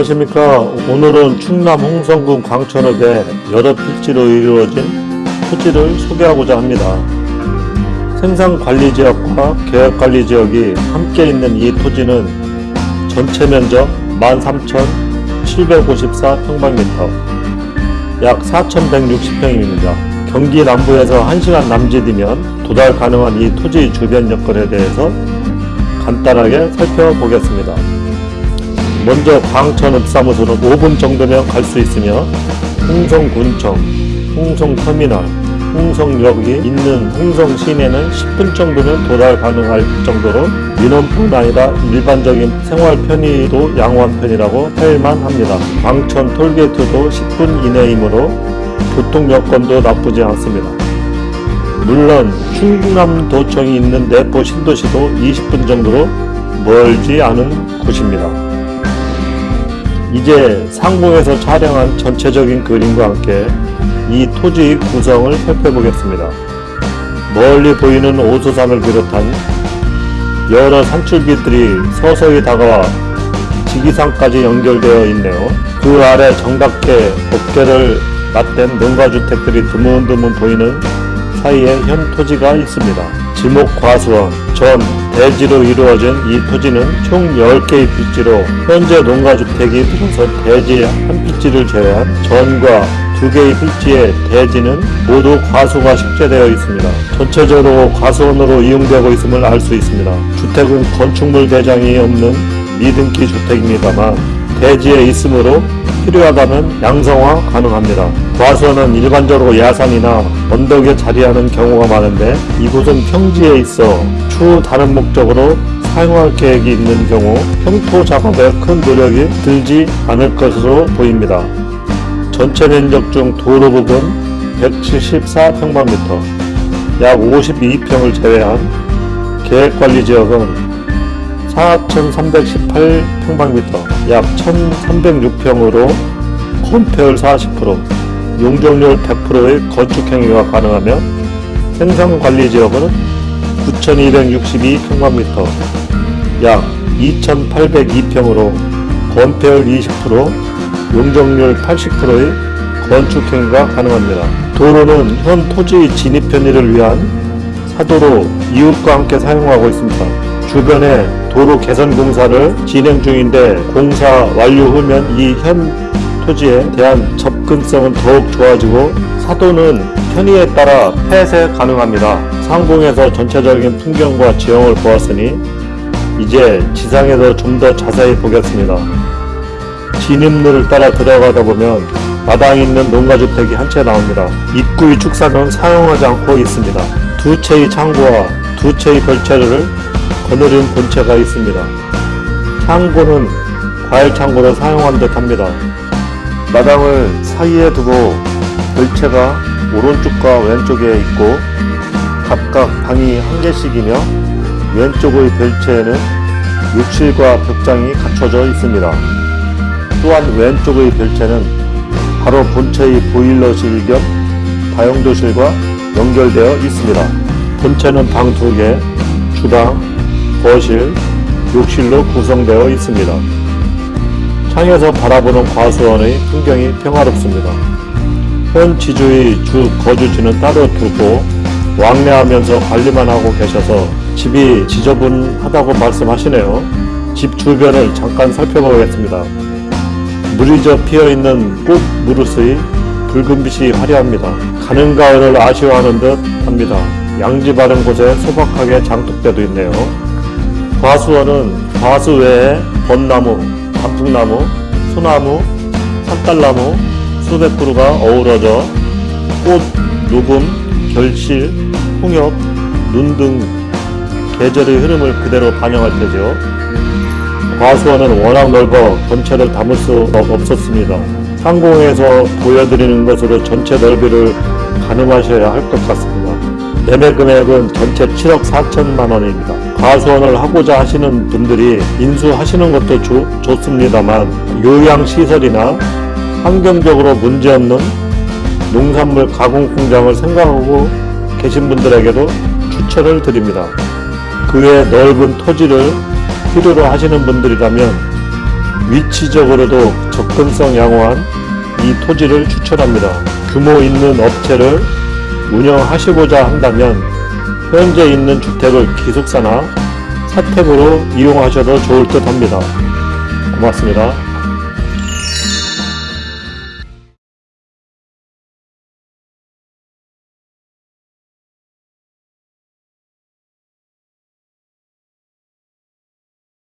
안녕하십니까. 오늘은 충남 홍성군 광천읍에 여러 필지로 이루어진 토지를 소개하고자 합니다. 생산관리지역과 계획관리지역이 함께 있는 이 토지는 전체 면적 13,754평방미터 약 4,160평입니다. 경기 남부에서 1시간 남짓이면 도달 가능한 이 토지 주변 여건에 대해서 간단하게 살펴보겠습니다 먼저 광천읍사무소는 5분 정도면 갈 수 있으며 홍성군청, 홍성터미널, 홍성역이 있는 홍성 시내는 10분 정도면 도달 가능할 정도로 민원뿐 아니라 일반적인 생활 편의도 양호한 편이라고 할만 합니다. 광천 톨게이트도 10분 이내이므로 교통 여건도 나쁘지 않습니다. 물론 충남도청이 있는 내포 신도시도 20분 정도로 멀지 않은 곳입니다. 이제 상공에서 촬영한 전체적인 그림과 함께 이 토지의 구성을 살펴보겠습니다. 멀리 보이는 오수산을 비롯한 여러 산줄기들이 서서히 다가와 지기산까지 연결되어 있네요. 그 아래 정답게 어깨를 맞댄 농가주택들이 드문드문 보이는 사이에 현 토지가 있습니다. 지목과수원 전 대지로 이루어진 이 토지는 총 10개의 필지로 현재 농가주택이 들어서 대지 한 필지를 제외한 전과 두 개의 필지의 대지는 모두 과수가 식재되어 있습니다. 전체적으로 과수원으로 이용되고 있음을 알 수 있습니다. 주택은 건축물 대장이 없는 미등기 주택입니다만 대지에 있으므로 필요하다면 양성화 가능합니다. 과수원은 일반적으로 야산이나 언덕에 자리하는 경우가 많은데 이곳은 평지에 있어 추후 다른 목적으로 사용할 계획이 있는 경우 평토 작업에 큰 노력이 들지 않을 것으로 보입니다. 전체 면적 중 도로 부분 174평방미터 약 52평을 제외한 계획관리지역은 4,318평방미터 약 1,306평으로 건폐율 40% 용적률 100%의 건축행위가 가능하며 생산관리지역은 9,262평방미터 약 2,802평으로 건폐율 20% 용적률 80%의 건축행위가 가능합니다. 도로는 현 토지 진입 편의를 위한 사도로 이웃과 함께 사용하고 있습니다. 주변에 도로 개선 공사를 진행 중인데 공사 완료 후면 이 현 토지에 대한 접근성은 더욱 좋아지고 사도는 편의에 따라 폐쇄 가능합니다. 상공에서 전체적인 풍경과 지형을 보았으니 이제 지상에서 좀 더 자세히 보겠습니다. 진입로를 따라 들어가다 보면 마당 있는 농가주택이 한 채 나옵니다. 입구의 축사는 사용하지 않고 있습니다. 두 채의 창고와 두 채의 별채를 거느린 본체가 있습니다. 창고는 과일 창고로 사용한 듯 합니다. 마당을 사이에 두고 별채가 오른쪽과 왼쪽에 있고 각각 방이 한 개씩이며 왼쪽의 별채에는 욕실과 벽장이 갖춰져 있습니다. 또한 왼쪽의 별채는 바로 본체의 보일러실 겸 다용도실과 연결되어 있습니다. 본체는 방두 개, 주방, 거실, 욕실로 구성되어 있습니다. 창에서 바라보는 과수원의 풍경이 평화롭습니다. 현 지주의 주 거주지는 따로 두고 왕래하면서 관리만 하고 계셔서 집이 지저분하다고 말씀하시네요. 집 주변을 잠깐 살펴보겠습니다. 물이 져 피어있는 꽃 무르스의 붉은 빛이 화려합니다. 가는 가을을 아쉬워하는 듯 합니다. 양지 바른 곳에 소박하게 장독대도 있네요. 과수원은 과수 외에 벚나무, 단풍나무, 소나무, 산딸나무 수백 그루가 어우러져 꽃, 녹음, 결실, 홍엽, 눈 등 계절의 흐름을 그대로 반영할 테죠. 과수원은 워낙 넓어 전체를 담을 수 없었습니다. 상공에서 보여드리는 것으로 전체 넓이를 가늠하셔야 할 것 같습니다. 매매 금액은 전체 7억 4천만 원입니다. 과수원을 하고자 하시는 분들이 인수하시는 것도 조, 좋습니다만 요양시설이나 환경적으로 문제없는 농산물 가공 공장을 생각하고 계신 분들에게도 추천을 드립니다. 그 외 넓은 토지를 필요로 하시는 분들이라면 위치적으로도 접근성 양호한 이 토지를 추천합니다. 규모 있는 업체를 운영하시고자 한다면 현재 있는 주택을 기숙사나 사택으로 이용하셔도 좋을 듯 합니다. 고맙습니다.